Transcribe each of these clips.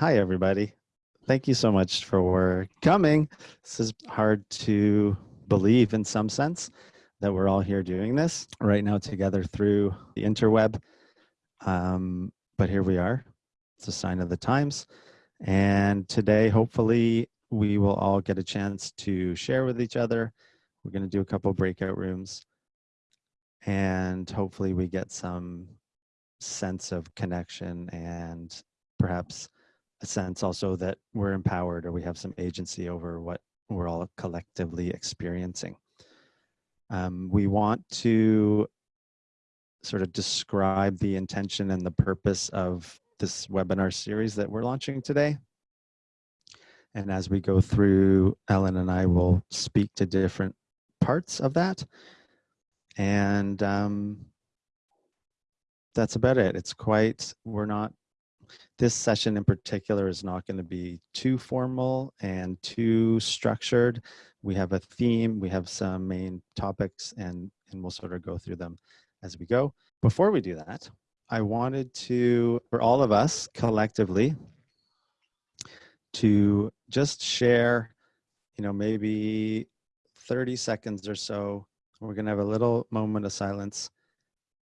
Hi, everybody. Thank you so much for coming. This is hard to believe in some sense that we're all here doing this right now together through the interweb. Um, but here we are. It's a sign of the times. And today, hopefully, we will all get a chance to share with each other. We're going to do a couple breakout rooms. And hopefully, we get some sense of connection and perhaps a sense also that we're empowered or we have some agency over what we're all collectively experiencing. Um, we want to sort of describe the intention and the purpose of this webinar series that we're launching today. And as we go through, Ellen and I will speak to different parts of that. And um, that's about it. It's quite, we're not this session in particular is not going to be too formal and too structured. We have a theme, we have some main topics, and, and we'll sort of go through them as we go. Before we do that, I wanted to, for all of us collectively, to just share, you know, maybe 30 seconds or so. We're going to have a little moment of silence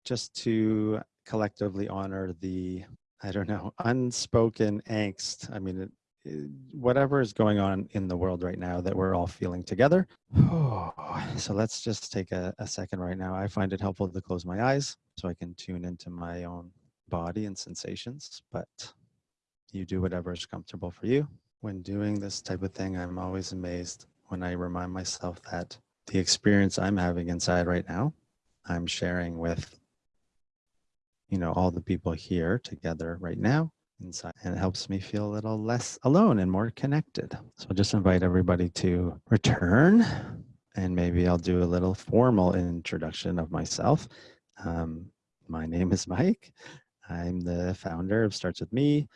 just to collectively honor the I don't know, unspoken angst. I mean, it, it, whatever is going on in the world right now that we're all feeling together. so let's just take a, a second right now. I find it helpful to close my eyes so I can tune into my own body and sensations, but you do whatever is comfortable for you. When doing this type of thing, I'm always amazed when I remind myself that the experience I'm having inside right now, I'm sharing with you know, all the people here together right now inside and it helps me feel a little less alone and more connected. So I'll just invite everybody to return and maybe I'll do a little formal introduction of myself. Um, my name is Mike. I'm the founder of Starts With Me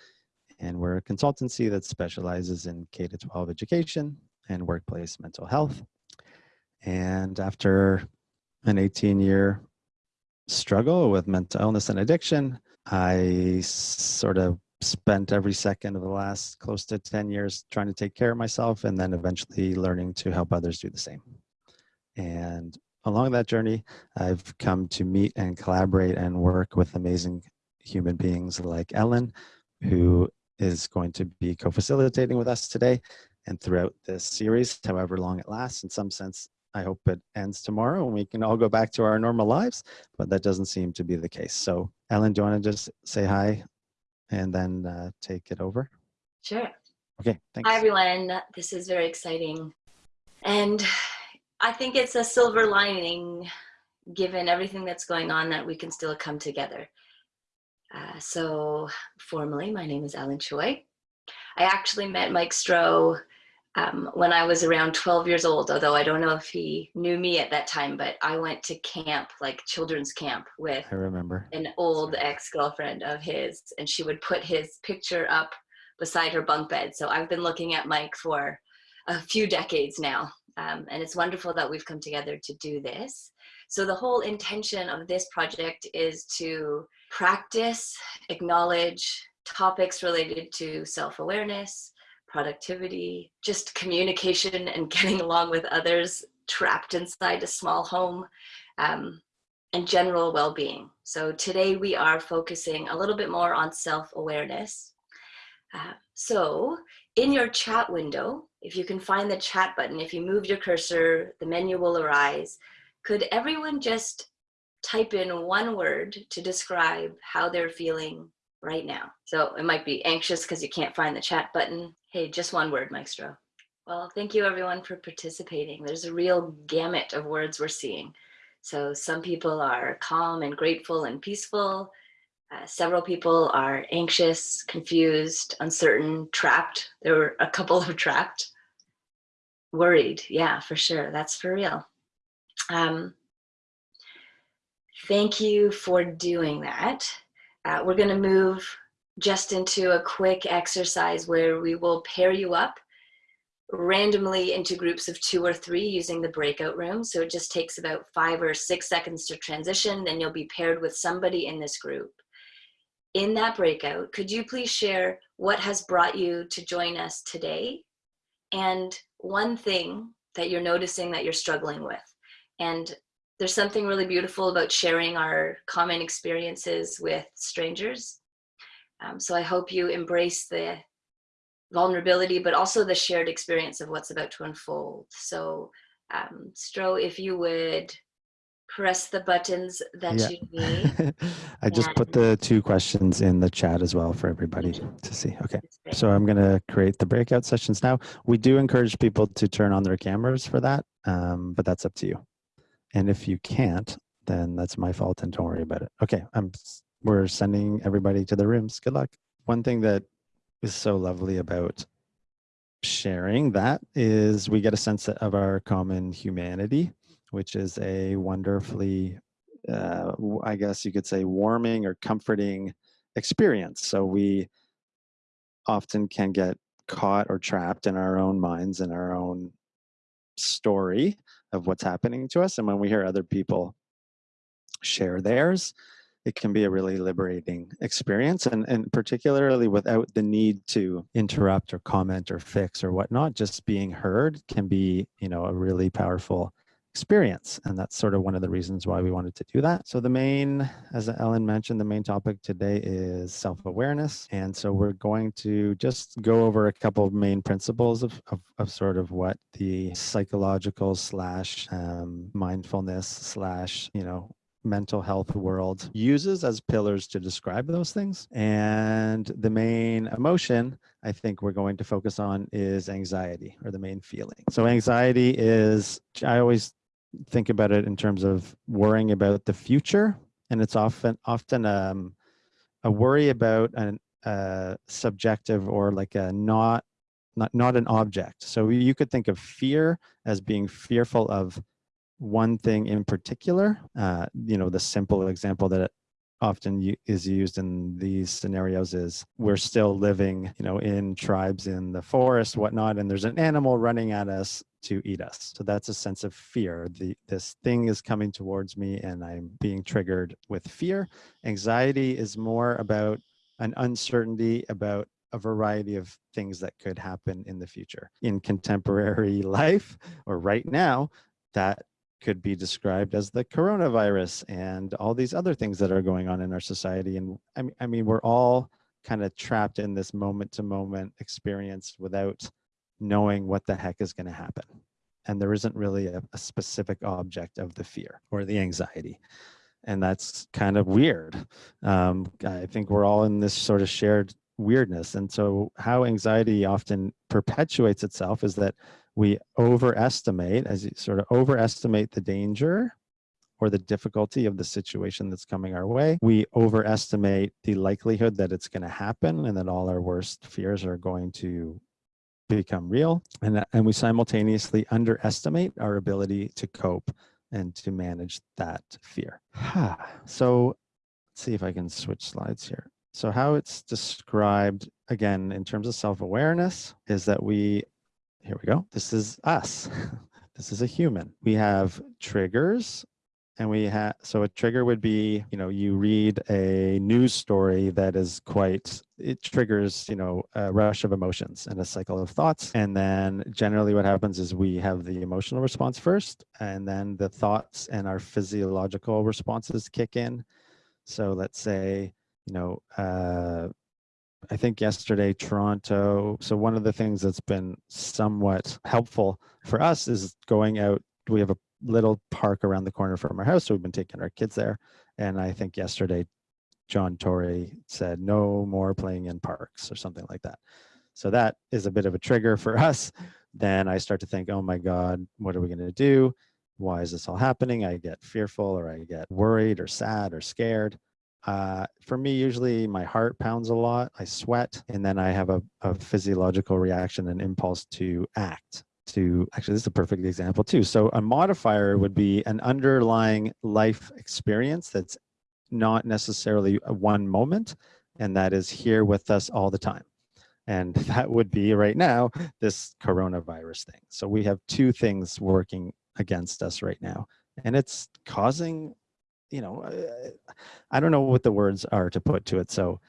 and we're a consultancy that specializes in K-12 education and workplace mental health. And after an 18 year struggle with mental illness and addiction. I sort of spent every second of the last close to 10 years trying to take care of myself and then eventually learning to help others do the same. And along that journey, I've come to meet and collaborate and work with amazing human beings like Ellen, who is going to be co-facilitating with us today and throughout this series, however long it lasts. In some sense, I hope it ends tomorrow and we can all go back to our normal lives, but that doesn't seem to be the case. So Ellen, do you want to just say hi and then uh, take it over? Sure. Okay, thanks. Hi everyone, this is very exciting. And I think it's a silver lining given everything that's going on that we can still come together. Uh, so formally, my name is Ellen Choi. I actually met Mike Stroh um, when I was around 12 years old, although I don't know if he knew me at that time, but I went to camp, like children's camp with I remember an old ex-girlfriend of his and she would put his picture up beside her bunk bed. So I've been looking at Mike for a few decades now. Um, and it's wonderful that we've come together to do this. So the whole intention of this project is to practice, acknowledge topics related to self-awareness, productivity, just communication and getting along with others trapped inside a small home, um, and general well-being. So today we are focusing a little bit more on self-awareness. Uh, so in your chat window, if you can find the chat button, if you move your cursor, the menu will arise. Could everyone just type in one word to describe how they're feeling right now. So it might be anxious because you can't find the chat button. Hey, just one word, Mike Stroh. Well, thank you everyone for participating. There's a real gamut of words we're seeing. So some people are calm and grateful and peaceful. Uh, several people are anxious, confused, uncertain, trapped. There were a couple of trapped. Worried, yeah, for sure. That's for real. Um, thank you for doing that. Uh, we're gonna move just into a quick exercise where we will pair you up randomly into groups of two or three using the breakout room. So it just takes about five or six seconds to transition, then you'll be paired with somebody in this group. in that breakout, could you please share what has brought you to join us today and one thing that you're noticing that you're struggling with? And there's something really beautiful about sharing our common experiences with strangers. Um, so I hope you embrace the vulnerability, but also the shared experience of what's about to unfold. So um, Stroh, if you would press the buttons that Yeah. you need. I just put the two questions in the chat as well for everybody to see. Okay. So I'm going to create the breakout sessions now. We do encourage people to turn on their cameras for that, um, but that's up to you. And if you can't, then that's my fault and don't worry about it. Okay, I'm, we're sending everybody to the rooms. Good luck. One thing that is so lovely about sharing that is we get a sense of our common humanity, which is a wonderfully, uh, I guess you could say, warming or comforting experience. So we often can get caught or trapped in our own minds and our own story of what's happening to us. And when we hear other people share theirs, it can be a really liberating experience and, and particularly without the need to interrupt or comment or fix or whatnot, just being heard can be, you know, a really powerful experience. And that's sort of one of the reasons why we wanted to do that. So the main, as Ellen mentioned, the main topic today is self-awareness. And so we're going to just go over a couple of main principles of, of, of sort of what the psychological slash um, mindfulness slash, you know, mental health world uses as pillars to describe those things. And the main emotion I think we're going to focus on is anxiety or the main feeling. So anxiety is, I always think about it in terms of worrying about the future. And it's often, often um, a worry about an uh, subjective or like a not, not, not an object. So you could think of fear as being fearful of one thing in particular. Uh, you know, the simple example that often is used in these scenarios is we're still living, you know, in tribes in the forest, whatnot, and there's an animal running at us to eat us. So that's a sense of fear. The this thing is coming towards me, and I'm being triggered with fear. Anxiety is more about an uncertainty about a variety of things that could happen in the future. In contemporary life or right now, that could be described as the coronavirus and all these other things that are going on in our society. And I mean, I mean, we're all kind of trapped in this moment to moment experience without knowing what the heck is going to happen. And there isn't really a, a specific object of the fear or the anxiety. And that's kind of weird. Um, I think we're all in this sort of shared weirdness. And so, how anxiety often perpetuates itself is that we overestimate, as you sort of overestimate the danger or the difficulty of the situation that's coming our way. We overestimate the likelihood that it's going to happen and that all our worst fears are going to become real. And, that- and we simultaneously underestimate our ability to cope and to manage that fear. so let's see if I can switch slides here. So how it's described again in terms of self-awareness is that we here we go. This is us. this is a human. We have triggers and we have, so a trigger would be, you know, you read a news story that is quite, it triggers, you know, a rush of emotions and a cycle of thoughts. And then generally what happens is we have the emotional response first, and then the thoughts and our physiological responses kick in. So let's say, you know, uh, I think yesterday, Toronto. So, one of the things that's been somewhat helpful for us is going out. We have a little park around the corner from our house. So, we've been taking our kids there. And I think yesterday, John Tory said, no more playing in parks or something like that. So, that is a bit of a trigger for us. Then I start to think, oh my God, what are we going to do? Why is this all happening? I get fearful or I get worried or sad or scared. Uh, for me, usually my heart pounds a lot, I sweat, and then I have a, a physiological reaction and impulse to act. To actually, this is a perfect example too. So, a modifier would be an underlying life experience that's not necessarily one moment, and that is here with us all the time. And that would be right now this coronavirus thing. So, we have two things working against us right now, and it's causing you know, uh, I don't know what the words are to put to it. So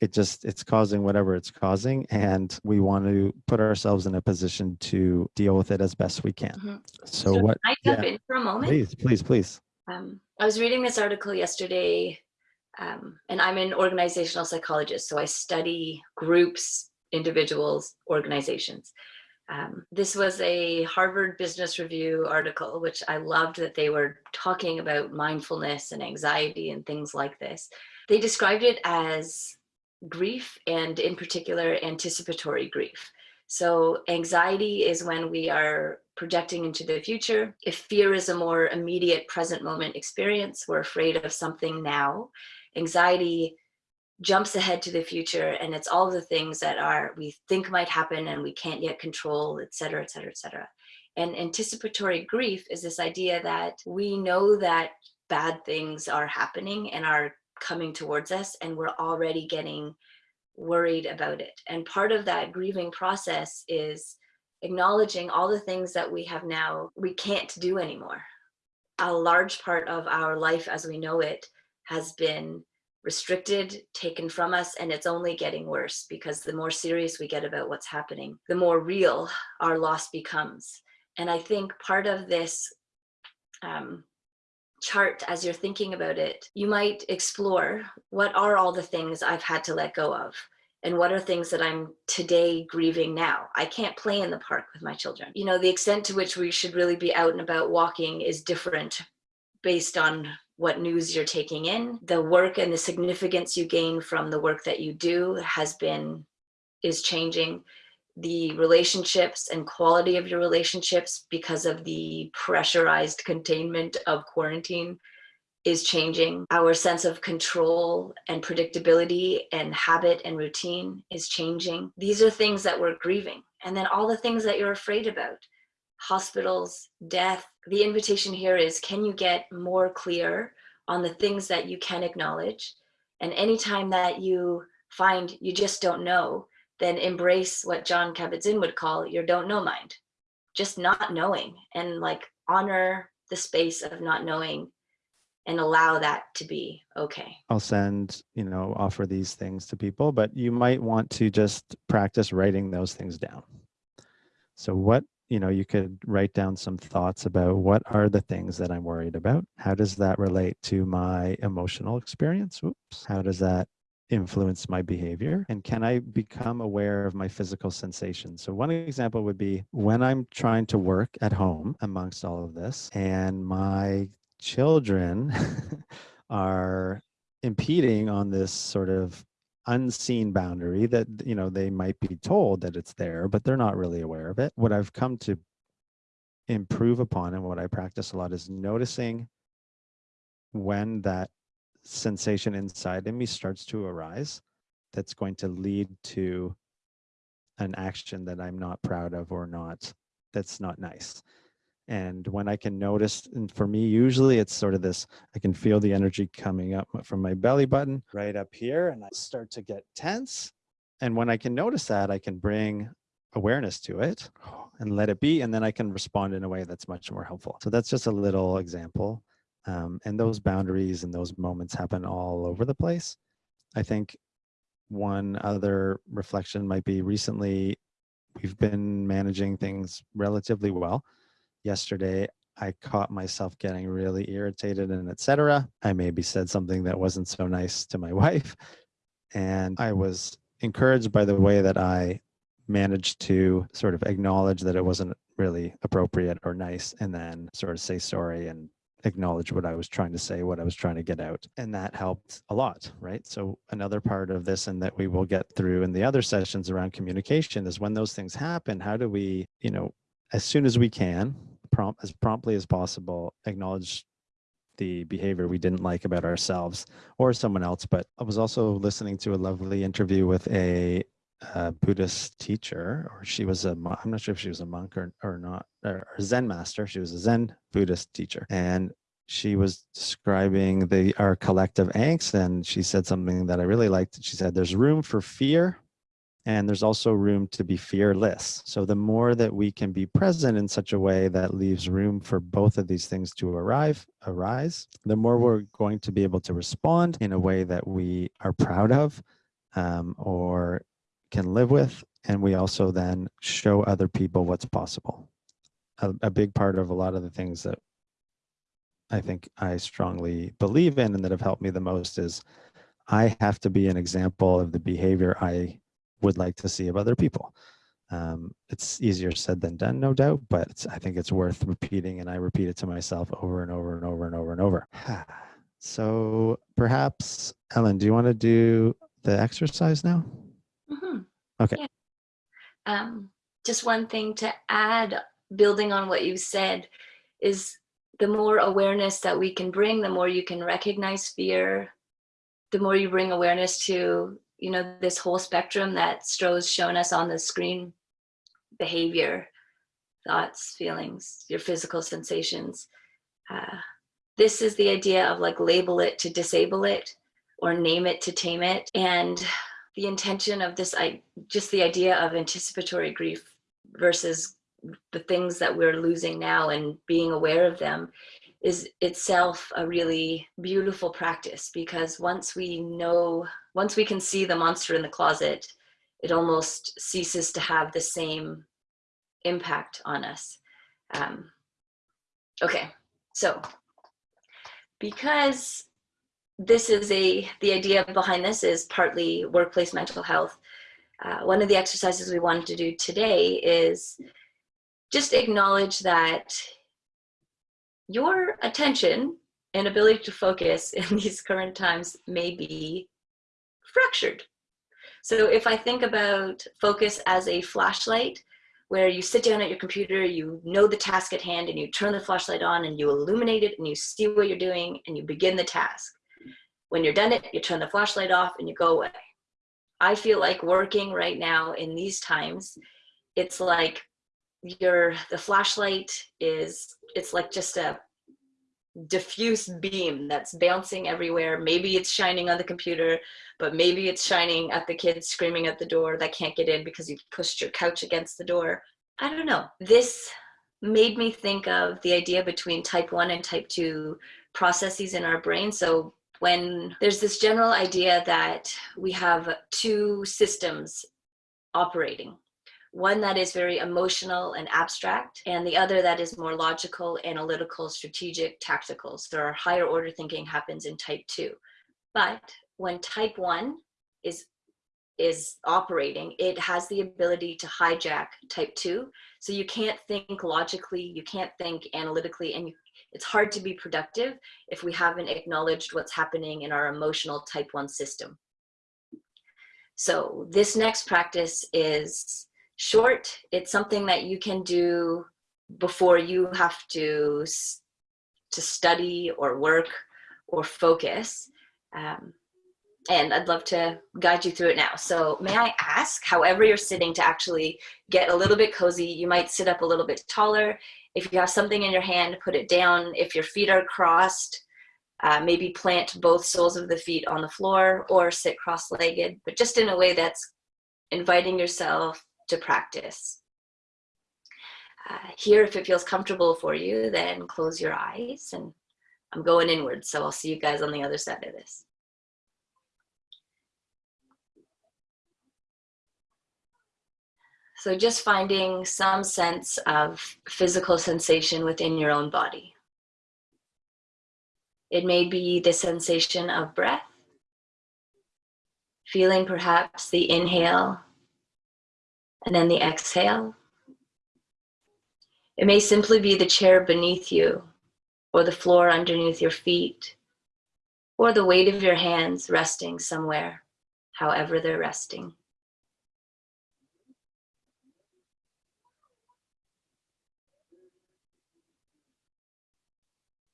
it just it's causing whatever it's causing and we want to put ourselves in a position to deal with it as best we can Mhm. so, So what Can I jump in for a moment? please please please Um, I was reading this article yesterday, um, and I'm an organizational psychologist, so I study groups, individuals, organizations. Um, this was a Harvard Business Review article, which I loved that they were talking about mindfulness and anxiety and things like this. They described it as grief and, in particular, anticipatory grief. So, anxiety is when we are projecting into the future. If fear is a more immediate present moment experience, we're afraid of something now. Anxiety jumps ahead to the future and it's all the things that are we think might happen and we can't yet control, et cetera, et cetera, et cetera. And anticipatory grief is this idea that we know that bad things are happening and are coming towards us and we're already getting worried about it. And part of that grieving process is acknowledging all the things that we have now we can't do anymore. A large part of our life as we know it has been restricted, taken from us, and it's only getting worse because the more serious we get about what's happening, the more real our loss becomes. And I think part of this um, chart, as you're thinking about it, you might explore what are all the things I've had to let go of? and what are things that I'm today grieving now? I can't play in the park with my children. You know, the extent to which we should really be out and about walking is different based on what news you're taking in. The work and the significance you gain from the work that you do has been, is changing. The relationships and quality of your relationships because of the pressurized containment of quarantine is changing. Our sense of control and predictability and habit and routine is changing. These are things that we're grieving. And then all the things that you're afraid about hospitals, death. The invitation here is can you get more clear on the things that you can acknowledge? And anytime that you find you just don't know, then embrace what John Kabat-Zinn would call your don't know mind. Just not knowing and like honor the space of not knowing and allow that to be okay. I'll send, you know, offer these things to people, but you might want to just practice writing those things down. So what, you know, you could write down some thoughts about what are the things that I'm worried about? How does that relate to my emotional experience? Oops. How does that influence my behavior? And can I become aware of my physical sensations? So one example would be when I'm trying to work at home amongst all of this and my children are impeding on this sort of unseen boundary that you know they might be told that it's there but they're not really aware of it what i've come to improve upon and what i practice a lot is noticing when that sensation inside of me starts to arise that's going to lead to an action that i'm not proud of or not that's not nice and when I can notice, and for me, usually it's sort of this, I can feel the energy coming up from my belly button right up here, and I start to get tense. And when I can notice that, I can bring awareness to it and let it be, and then I can respond in a way that's much more helpful. So that's just a little example. Um, and those boundaries and those moments happen all over the place. I think one other reflection might be recently we've been managing things relatively well yesterday I caught myself getting really irritated and etc. I maybe said something that wasn't so nice to my wife. And I was encouraged by the way that I managed to sort of acknowledge that it wasn't really appropriate or nice and then sort of say sorry and acknowledge what I was trying to say, what I was trying to get out. And that helped a lot, right? So another part of this and that we will get through in the other sessions around communication is when those things happen, how do we, you know, as soon as we can, prompt as promptly as possible acknowledge the behavior we didn't like about ourselves or someone else. But I was also listening to a lovely interview with a, a Buddhist teacher, or she was a, I'm not sure if she was a monk or, or not, or Zen master. She was a Zen Buddhist teacher. And she was describing the our collective angst and she said something that I really liked. She said, there's room for fear and there's also room to be fearless. So the more that we can be present in such a way that leaves room for both of these things to arrive, arise, the more we're going to be able to respond in a way that we are proud of um, or can live with. And we also then show other people what's possible. A, a big part of a lot of the things that I think I strongly believe in and that have helped me the most is I have to be an example of the behavior I would like to see of other people. Um, it's easier said than done, no doubt, but I think it's worth repeating, and I repeat it to myself over and over and over and over and over. so perhaps, Ellen, do you want to do the exercise now? Mm-hmm. Okay. Yeah. Um, just one thing to add, building on what you said, is the more awareness that we can bring, the more you can recognize fear, the more you bring awareness to you know, this whole spectrum that Stroh's shown us on the screen, behavior, thoughts, feelings, your physical sensations. Uh, this is the idea of like label it to disable it or name it to tame it. And the intention of this, I just the idea of anticipatory grief versus the things that we're losing now and being aware of them is itself a really beautiful practice because once we know, once we can see the monster in the closet, it almost ceases to have the same impact on us. Um, okay, so because this is a, the idea behind this is partly workplace mental health, uh, one of the exercises we wanted to do today is just acknowledge that your attention and ability to focus in these current times may be fractured. So if I think about focus as a flashlight, where you sit down at your computer, you know the task at hand, and you turn the flashlight on and you illuminate it and you see what you're doing and you begin the task. When you're done it, you turn the flashlight off and you go away. I feel like working right now in these times, it's like your the flashlight is it's like just a diffuse beam that's bouncing everywhere. Maybe it's shining on the computer but maybe it's shining at the kids screaming at the door that can't get in because you pushed your couch against the door. I don't know. This made me think of the idea between type 1 and type 2 processes in our brain. So when there's this general idea that we have two systems operating one that is very emotional and abstract, and the other that is more logical, analytical, strategic, tactical. So our higher order thinking happens in type two. But when type one is is operating, it has the ability to hijack type two. So you can't think logically, you can't think analytically, and you, it's hard to be productive if we haven't acknowledged what's happening in our emotional type one system. So this next practice is short. It's something that you can do before you have to to study or work or focus. Um, and I'd love to guide you through it now. So may I ask, however you're sitting to actually get a little bit cozy, you might sit up a little bit taller. If you have something in your hand, put it down. If your feet are crossed, uh, maybe plant both soles of the feet on the floor or sit cross-legged, but just in a way that's inviting yourself to practice. Uh, here, if it feels comfortable for you, then close your eyes and I'm going inward. So I'll see you guys on the other side of this. So just finding some sense of physical sensation within your own body. It may be the sensation of breath, feeling perhaps the inhale and then the exhale. It may simply be the chair beneath you or the floor underneath your feet or the weight of your hands resting somewhere, however they're resting.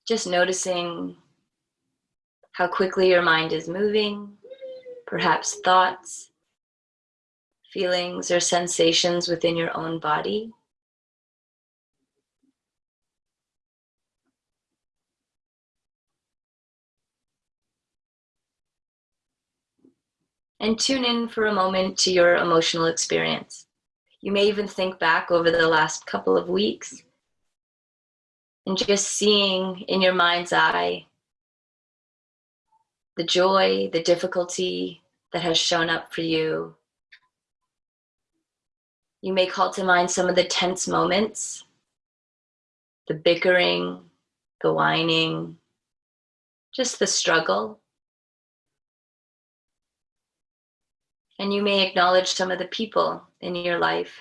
Just noticing how quickly your mind is moving, perhaps thoughts feelings or sensations within your own body. and tune in for a moment to your emotional experience. You may even think back over the last couple of weeks and just seeing in your mind's eye the joy, the difficulty that has shown up for you. You may call to mind some of the tense moments, the bickering, the whining, just the struggle. And you may acknowledge some of the people in your life,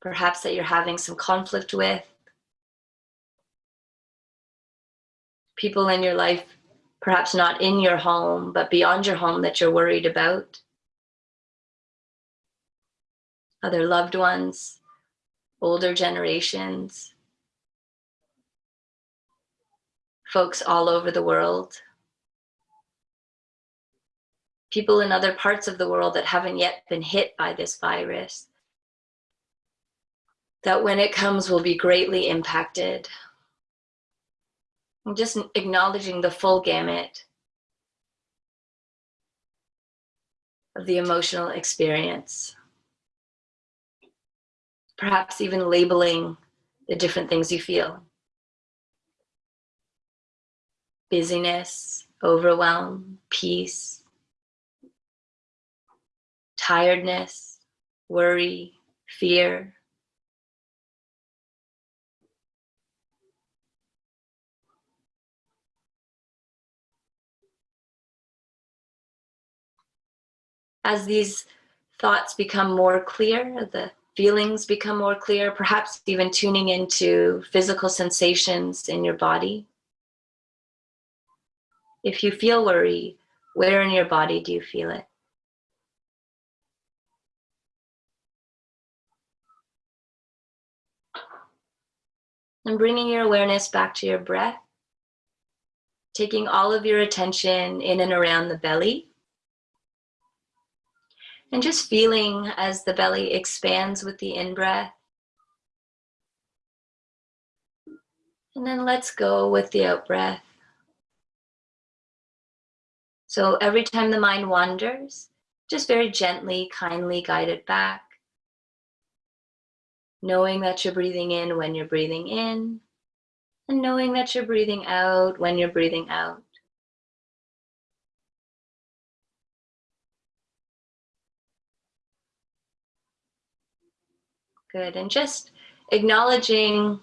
perhaps that you're having some conflict with. People in your life, perhaps not in your home, but beyond your home that you're worried about. Other loved ones, older generations, folks all over the world people in other parts of the world that haven't yet been hit by this virus, that when it comes will be greatly impacted. And just acknowledging the full gamut of the emotional experience. Perhaps even labeling the different things you feel. Busyness, overwhelm, peace, tiredness, worry, fear. As these thoughts become more clear, the feelings become more clear, perhaps even tuning into physical sensations in your body. If you feel worry, where in your body do you feel it? and bringing your awareness back to your breath, taking all of your attention in and around the belly, and just feeling as the belly expands with the in breath. And then let's go with the out breath. So every time the mind wanders, just very gently, kindly guide it back knowing that you're breathing in when you're breathing in, and knowing that you're breathing out when you're breathing out. Good, and just acknowledging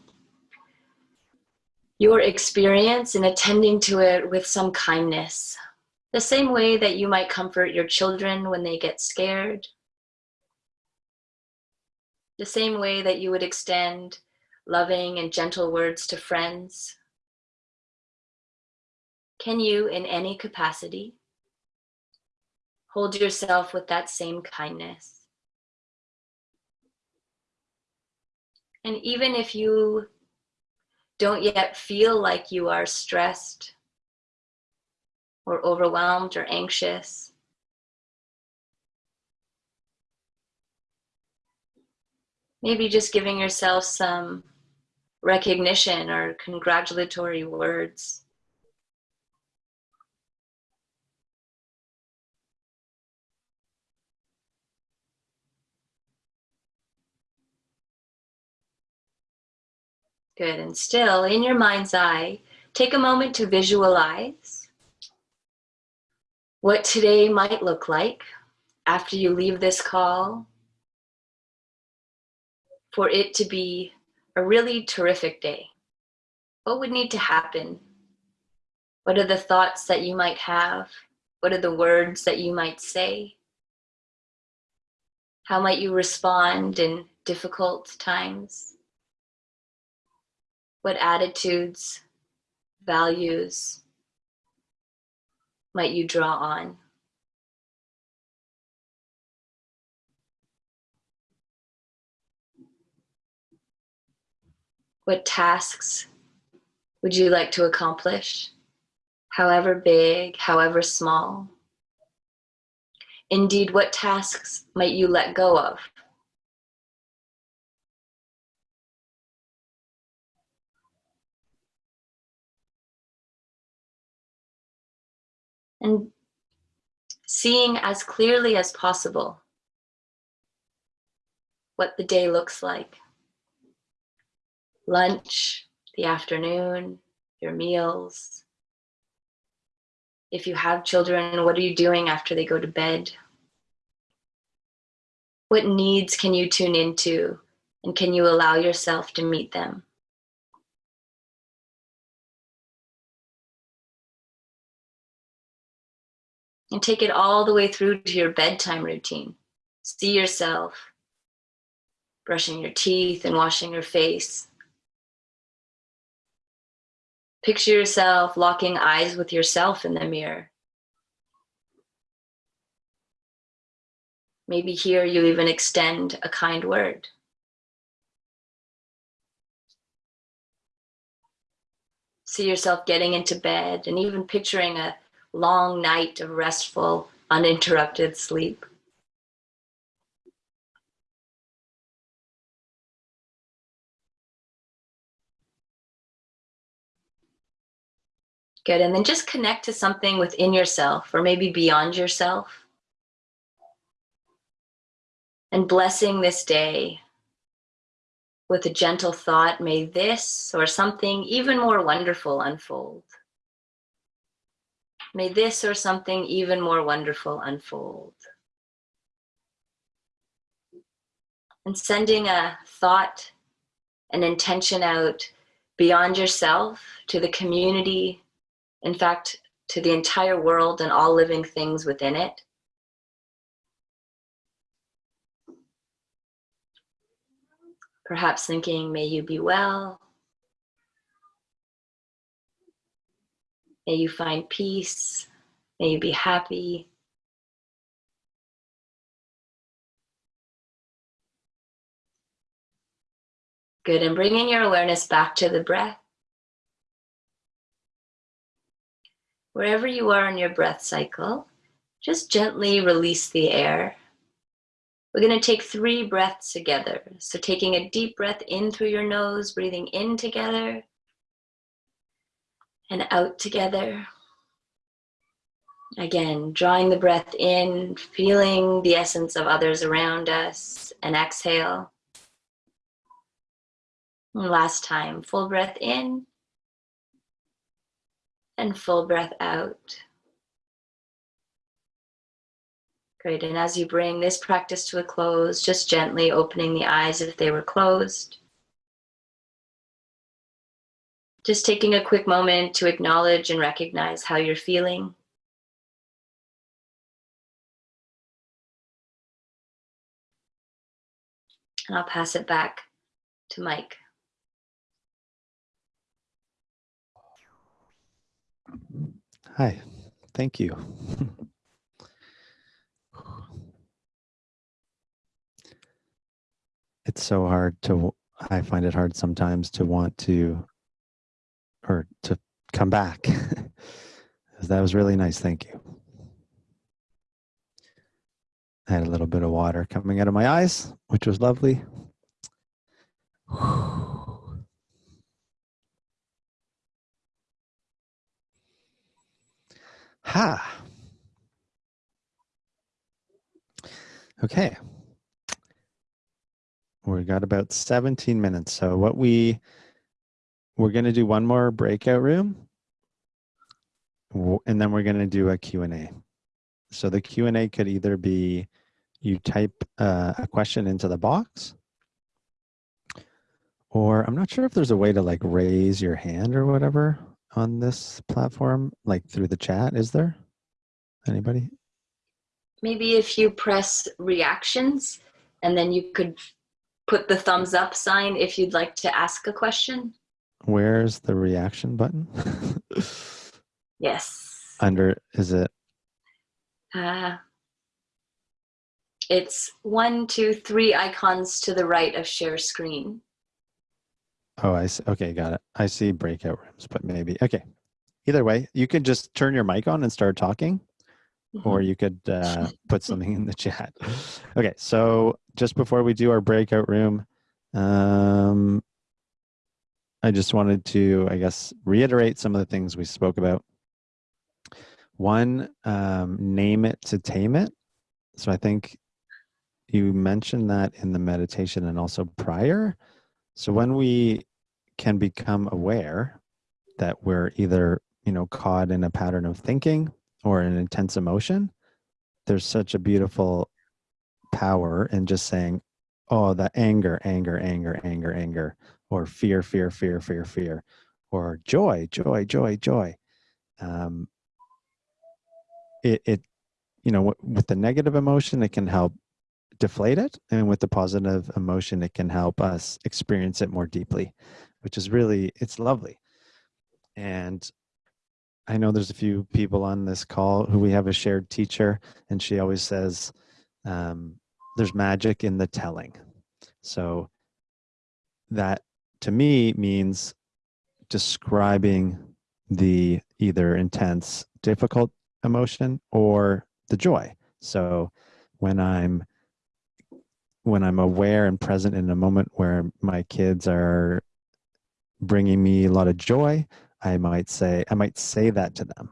your experience and attending to it with some kindness. The same way that you might comfort your children when they get scared, the same way that you would extend loving and gentle words to friends? Can you, in any capacity, hold yourself with that same kindness? And even if you don't yet feel like you are stressed or overwhelmed or anxious, maybe just giving yourself some recognition or congratulatory words. Good, and still in your mind's eye, take a moment to visualize what today might look like after you leave this call for it to be a really terrific day? What would need to happen? What are the thoughts that you might have? What are the words that you might say? How might you respond in difficult times? What attitudes, values might you draw on? What tasks would you like to accomplish? However big, however small. Indeed, what tasks might you let go of? And seeing as clearly as possible what the day looks like. Lunch, the afternoon, your meals. If you have children, what are you doing after they go to bed? What needs can you tune into and can you allow yourself to meet them? And take it all the way through to your bedtime routine. See yourself brushing your teeth and washing your face. Picture yourself locking eyes with yourself in the mirror. Maybe here you even extend a kind word. See yourself getting into bed and even picturing a long night of restful, uninterrupted sleep. Good, and then just connect to something within yourself or maybe beyond yourself. And blessing this day with a gentle thought, may this or something even more wonderful unfold. May this or something even more wonderful unfold. And sending a thought, an intention out beyond yourself to the community, in fact, to the entire world and all living things within it. Perhaps thinking, may you be well. May you find peace. May you be happy. Good, and bringing your awareness back to the breath. Wherever you are in your breath cycle, just gently release the air. We're going to take three breaths together. So taking a deep breath in through your nose, breathing in together and out together. Again, drawing the breath in, feeling the essence of others around us, and exhale. And last time, full breath in and full breath out. Great, and as you bring this practice to a close, just gently opening the eyes if they were closed. Just taking a quick moment to acknowledge and recognize how you're feeling. And I'll pass it back to Mike. Hi, thank you. it's so hard to, I find it hard sometimes to want to, or to come back. that was really nice. Thank you. I had a little bit of water coming out of my eyes, which was lovely. Ha. Okay. We got about 17 minutes. So what we, we're going to do one more breakout room and then we're going to do a Q&A. So the Q&A could either be you type uh, a question into the box or I'm not sure if there's a way to like raise your hand or whatever on this platform, like through the chat? Is there? Anybody? Maybe if you press reactions and then you could put the thumbs up sign if you'd like to ask a question. Where's the reaction button? yes. Under, is it? Uh, it's one, two, three icons to the right of share screen. Oh, I see. Okay, got it. I see breakout rooms, but maybe. Okay. Either way, you could just turn your mic on and start talking, mm -hmm. or you could uh, put something in the chat. Okay, so just before we do our breakout room, um, I just wanted to, I guess, reiterate some of the things we spoke about. one, um, name it to tame it. So I think you mentioned that in the meditation and also prior. So when we can become aware that we're either, you know, caught in a pattern of thinking or an intense emotion, there's such a beautiful power in just saying, oh, the anger, anger, anger, anger, anger, or fear, fear, fear, fear, fear, or joy, joy, joy, joy. Um, it, it, you know, with the negative emotion, it can help deflate it. And with the positive emotion, it can help us experience it more deeply, which is really, it's lovely. And I know there's a few people on this call who we have a shared teacher, and she always says, um, there's magic in the telling. So that to me means describing the either intense, difficult emotion or the joy. So when I'm when I'm aware and present in a moment where my kids are bringing me a lot of joy, I might say I might say that to them.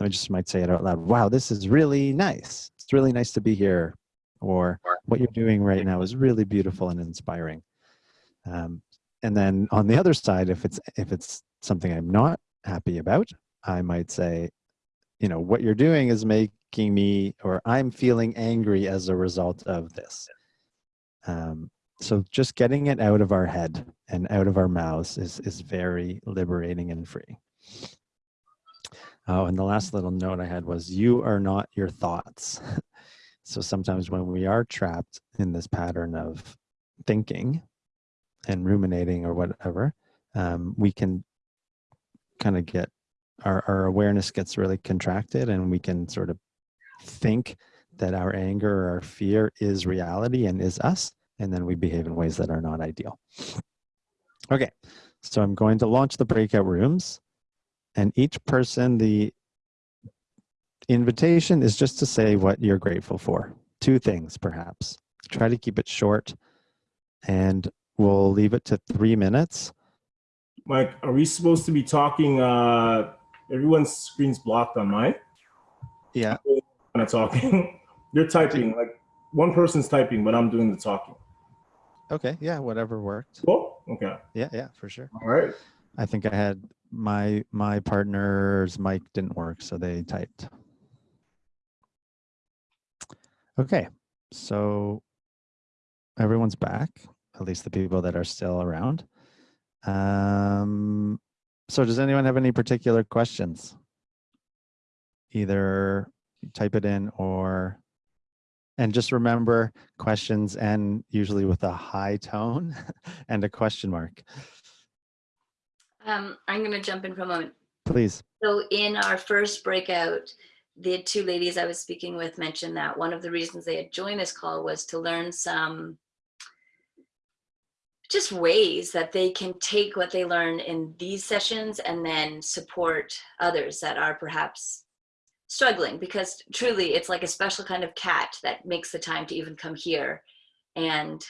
I just might say it out loud. Wow, this is really nice. It's really nice to be here. Or what you're doing right now is really beautiful and inspiring. Um, and then on the other side, if it's if it's something I'm not happy about, I might say, you know, what you're doing is making me or I'm feeling angry as a result of this. Um, so just getting it out of our head and out of our mouths is is very liberating and free. Oh, and the last little note I had was you are not your thoughts. so sometimes when we are trapped in this pattern of thinking and ruminating or whatever, um, we can kind of get our, our awareness gets really contracted and we can sort of think that our anger or our fear is reality and is us and then we behave in ways that are not ideal. Okay so i'm going to launch the breakout rooms and each person the invitation is just to say what you're grateful for. Two things perhaps. Try to keep it short and we'll leave it to three minutes mike are we supposed to be talking uh everyone's screen's blocked on mine. Yeah. Kind of talking. You're typing like one person's typing, but I'm doing the talking. Okay. Yeah. Whatever worked. Cool. Okay. Yeah. Yeah. For sure. All right. I think I had my my partner's mic didn't work, so they typed. Okay. So everyone's back, at least the people that are still around. Um, so does anyone have any particular questions? Either type it in or, and just remember questions and usually with a high tone and a question mark. Um, I'm going to jump in for a moment. Please. So in our first breakout, the two ladies I was speaking with mentioned that one of the reasons they had joined this call was to learn some just ways that they can take what they learn in these sessions and then support others that are perhaps struggling because truly it's like a special kind of cat that makes the time to even come here. And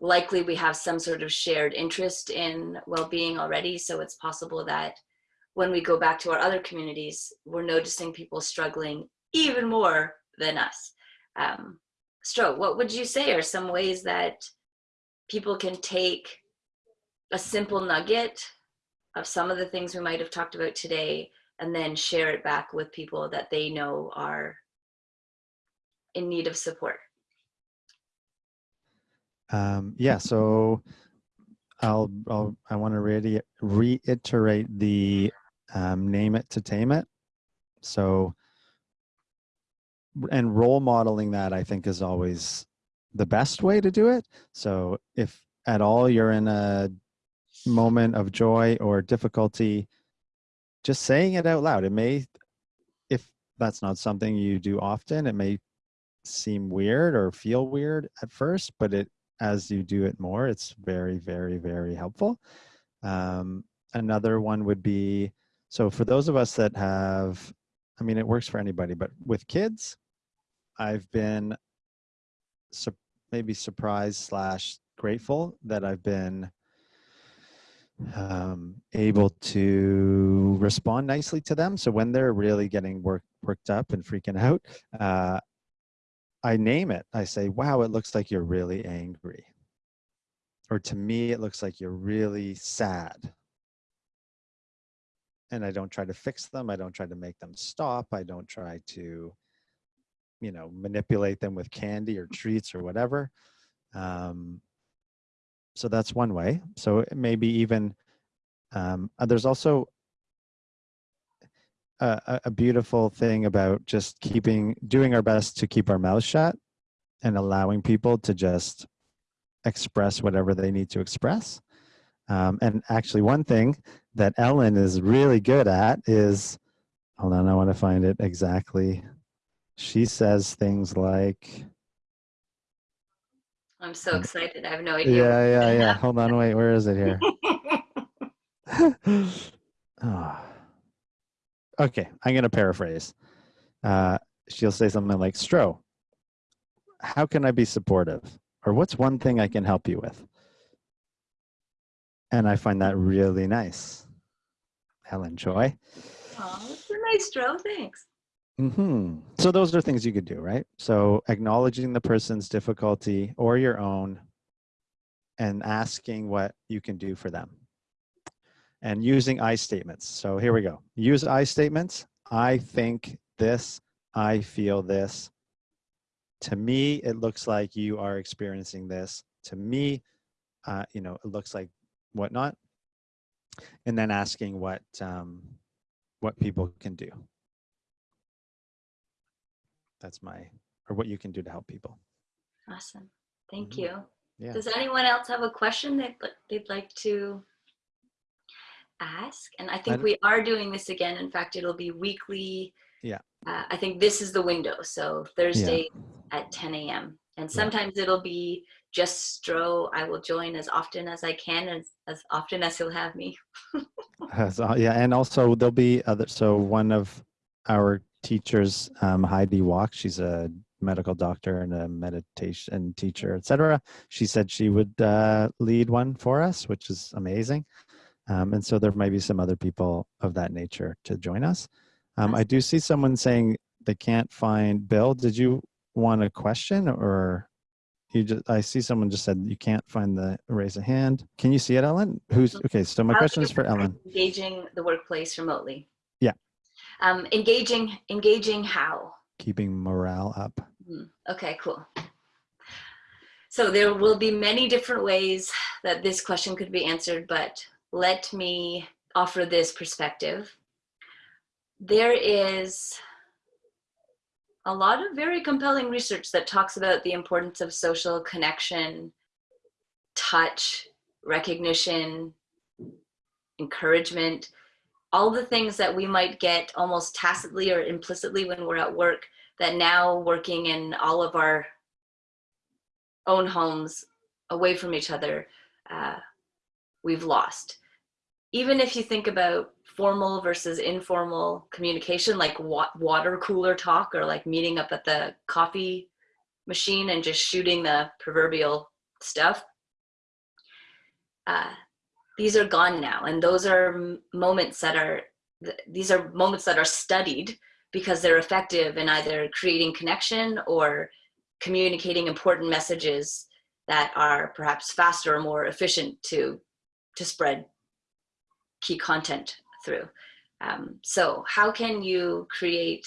likely we have some sort of shared interest in well-being already so it's possible that when we go back to our other communities we're noticing people struggling even more than us. Um, Stroh, what would you say are some ways that people can take a simple nugget of some of the things we might have talked about today and then share it back with people that they know are in need of support. Um, yeah, so I'll, I'll I want to re reiterate the um, name it to tame it. So, and role modeling that I think is always the best way to do it. So if at all you're in a moment of joy or difficulty, just saying it out loud. It may, if that's not something you do often, it may seem weird or feel weird at first, but it as you do it more, it's very, very, very helpful. Um, another one would be, so for those of us that have, I mean, it works for anybody, but with kids, I've been maybe surprised slash grateful that I've been um, able to respond nicely to them. So when they're really getting work, worked up and freaking out, uh, I name it. I say, wow, it looks like you're really angry. Or to me, it looks like you're really sad. And I don't try to fix them. I don't try to make them stop. I don't try to, you know, manipulate them with candy or treats or whatever. Um, so that's one way. So maybe even um, uh, there's also a, a- beautiful thing about just keeping doing our best to keep our mouths shut and allowing people to just express whatever they need to express. Um, and actually, one thing that Ellen is really good at is hold on, I want to find it exactly. She says things like, I'm so excited. I have no idea. yeah, yeah, yeah. Hold on, wait, where is it here? oh. Okay, I'm going to paraphrase. Uh, she'll say something like, Stroh, how can I be supportive? Or what's one thing I can help you with? And I find that really nice. Helen Joy. Oh, that's a nice Dro. Thanks. Hmm So those are things you could do, right? So acknowledging the person's difficulty or your own and asking what you can do for them. And using I statements. So here we go. Use I statements. I think this, I feel this. To me, it looks like you are experiencing this. To me, uh, you know, it looks like whatnot. And then asking what um, what people can do that's my or what you can do to help people Awesome. Thank Mhm. you. yeah Does anyone else have a question that they'd like to ask? And I think don't- we are doing this again. In fact, it'll be weekly. Yeah. Uh, I think this is the window. So Thursday at 10 a.m. And Yeah. sometimes it'll be just Stroh. I will join as often as I can, as, as often as he'll have me. Uh, yeah and also there'll be other so one of our teachers um, heidi walk. She's a medical doctor and a meditation teacher etc she said she would uh, lead one for us which is amazing. Um, and so there might be some other people of that nature to join us. Um, i do see someone saying they can't find bill. Did you want a question or you just i see someone just said you can't find the raise a hand. Can you see it ellen? Who's okay so my How question is for ellen. Engaging the workplace remotely. Yeah. Um, engaging, engaging how? keeping morale up Hmm, Okay, cool. So there will be many different ways that this question could be answered, but let me offer this perspective. There is a lot of very compelling research that talks about the importance of social connection, touch, recognition, encouragement, all the things that we might get almost tacitly or implicitly when we're at work that now working in all of our own homes away from each other, uh, we've lost. Even if you think about formal versus informal communication, like wa- water cooler talk or like meeting up at the coffee machine and just shooting the proverbial stuff, uh, these are gone now. And those are moments that are, these are moments that are studied because they're effective in either creating connection or communicating important messages that are perhaps faster or more efficient to to spread key content through um, so how can you create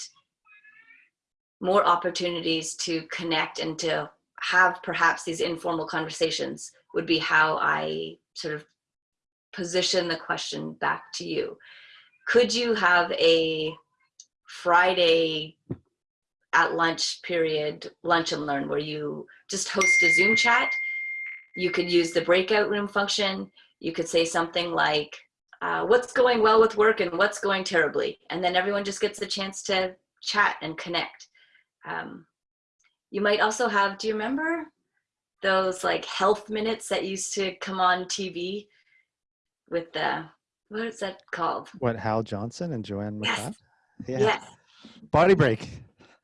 more opportunities to connect and to have perhaps these informal conversations would be how i sort of position the question back to you could you have a Friday at lunch period, lunch and learn, where you just host a Zoom chat. You could use the breakout room function. You could say something like, uh, what's going well with work and what's going terribly? And then everyone just gets a chance to chat and connect. Um, you might also have, do you remember those like health minutes that used to come on TV with the, what is that called? what hal johnson and joanne Yes. Yeah Yes. body break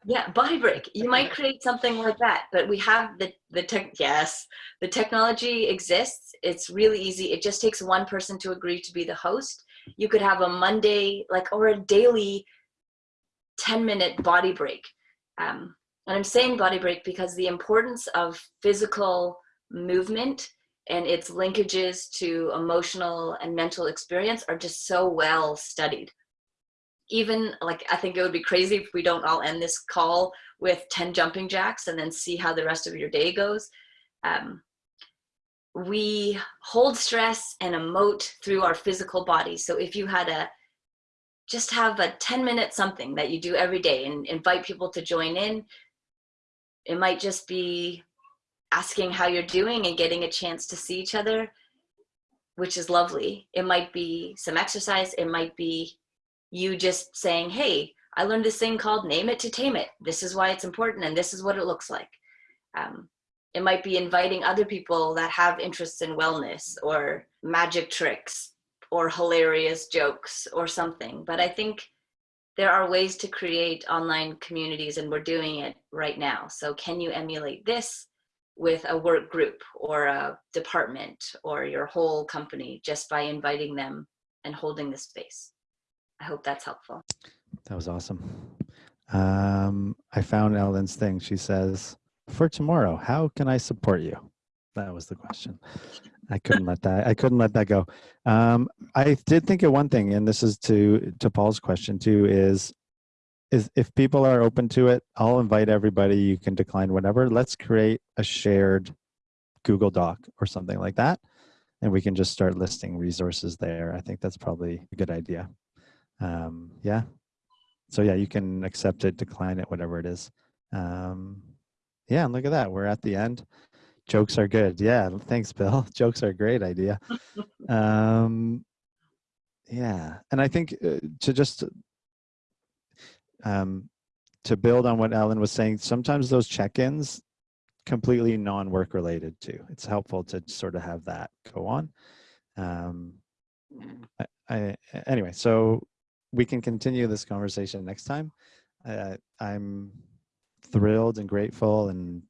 Yeah, body break. You might create something like that, but we have the the tech. Yes, the technology exists. It's really easy. It just takes one person to agree to be the host. You could have a Monday, like, or a daily, ten minute body break. Um, and I'm saying body break because the importance of physical movement and its linkages to emotional and mental experience are just so well studied even like I think it would be crazy if we don't all end this call with 10 jumping jacks and then see how the rest of your day goes. Um, we hold stress and emote through our physical body. So if you had a, just have a 10 minute something that you do every day and invite people to join in. It might just be asking how you're doing and getting a chance to see each other, which is lovely. It might be some exercise. It might be you just saying, hey, I learned this thing called name it to tame it. This is why it's important and this is what it looks like. Um, it might be inviting other people that have interests in wellness or magic tricks or hilarious jokes or something. But I think there are ways to create online communities and we're doing it right now. So can you emulate this with a work group or a department or your whole company just by inviting them and holding the space? I hope that's helpful. That was awesome. Um, I found Ellen's thing. She says, "For tomorrow, how can I support you?" That was the question. I couldn't let that. I couldn't let that go. Um, I did think of one thing, and this is to to Paul's question too. Is is if people are open to it, I'll invite everybody. You can decline whatever. Let's create a shared Google Doc or something like that, and we can just start listing resources there. I think that's probably a good idea. Um, yeah. So yeah you can accept it decline it whatever it is. Um, yeah and look at that. We're at the end. Jokes are good. Yeah thanks bill. Jokes are a great idea. Um, yeah and i think uh, to just um, to build on what ellen was saying sometimes those check-ins completely non-work related too it's helpful to sort of have that go on um, I, I, anyway so we can continue this conversation next time. Uh, I'm thrilled and grateful and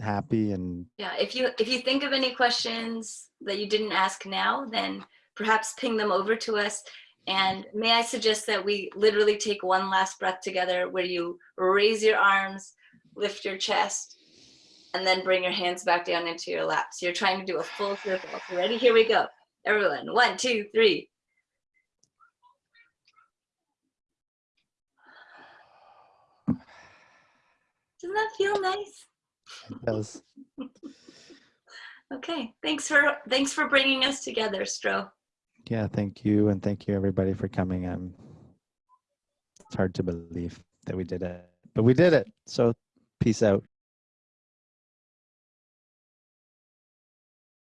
happy and yeah if you if you think of any questions that you didn't ask now then perhaps ping them over to us and may i suggest that we literally take one last breath together where you raise your arms lift your chest and then bring your hands back down into your lap so you're trying to do a full circle so ready here we go everyone one two three Doesn't that feel nice? it does. okay, thanks for thanks for bringing us together, Stroh. Yeah, thank you, and thank you everybody for coming. Um, it's hard to believe that we did it, but we did it. So, peace out.